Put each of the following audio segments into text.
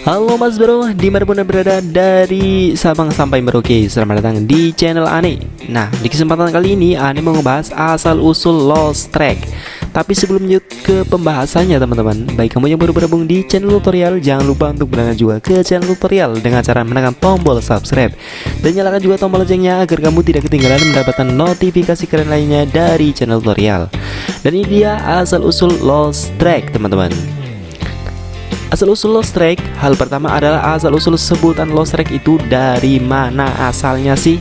Halo Mas Bro, di mana pun anda berada dari Sabang sampai Merauke Selamat datang di channel Ane. Nah, di kesempatan kali ini Ane mau ngebahas asal-usul Lost Track. Tapi sebelum lanjut ke pembahasannya teman-teman Baik kamu yang baru bergabung di channel tutorial Jangan lupa untuk berlangganan juga ke channel tutorial Dengan cara menekan tombol subscribe. Dan nyalakan juga tombol loncengnya Agar kamu tidak ketinggalan mendapatkan notifikasi keren lainnya dari channel tutorial. Dan ini dia asal-usul Lost Track teman-teman Asal-usul Lost Track, hal pertama adalah asal-usul sebutan Lost Track itu dari mana asalnya sih?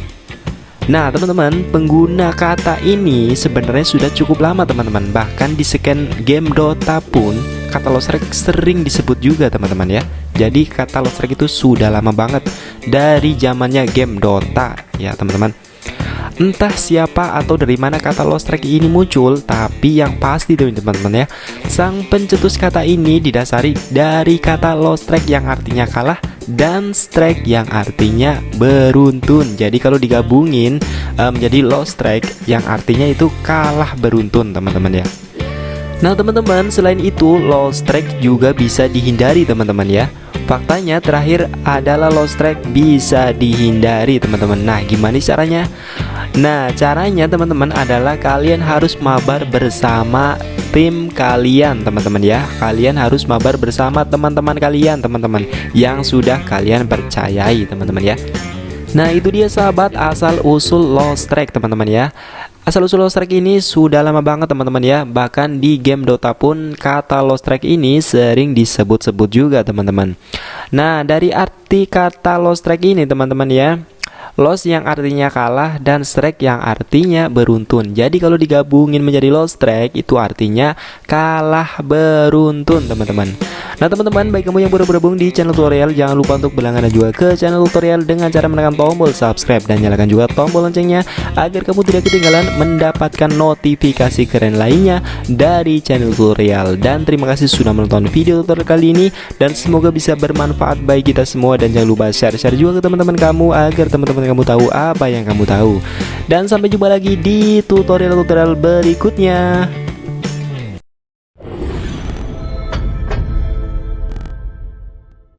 Nah teman-teman, pengguna kata ini sebenarnya sudah cukup lama teman-teman. Bahkan di scan game Dota pun kata Lost Track sering disebut juga teman-teman ya. Jadi kata Lost Track itu sudah lama banget dari zamannya game Dota ya teman-teman Entah siapa atau dari mana kata lost track ini muncul Tapi yang pasti teman-teman ya Sang pencetus kata ini didasari dari kata lost track yang artinya kalah Dan strike yang artinya beruntun. Jadi kalau digabungin um, menjadi lost track yang artinya itu kalah beruntun teman-teman ya. Nah teman-teman selain itu lost track juga bisa dihindari teman-teman ya Faktanya terakhir adalah lost track bisa dihindari teman-teman. Nah gimana caranya? Nah caranya teman-teman adalah kalian harus mabar bersama tim kalian teman-teman ya. Kalian harus mabar bersama teman-teman kalian teman-teman Yang sudah kalian percayai teman-teman ya Nah itu dia sahabat asal usul lost track teman-teman ya Asal usul Lost Track ini sudah lama banget teman-teman ya Bahkan di game Dota pun kata Lost Track ini sering disebut-sebut juga teman-teman Nah dari arti kata Lost Track ini teman-teman ya Loss yang artinya kalah dan strike yang artinya beruntun. Jadi kalau digabungin menjadi lost strike itu artinya kalah beruntun, teman-teman. Nah, teman-teman, baik kamu yang baru bergabung di channel tutorial, jangan lupa untuk berlangganan juga ke channel tutorial dengan cara menekan tombol subscribe dan nyalakan juga tombol loncengnya agar kamu tidak ketinggalan mendapatkan notifikasi keren lainnya dari channel tutorial. Dan terima kasih sudah menonton video tutorial kali ini dan semoga bisa bermanfaat bagi kita semua dan jangan lupa share-share juga ke teman-teman kamu agar teman-teman kamu tahu apa yang kamu tahu. Dan sampai jumpa lagi di tutorial-tutorial berikutnya.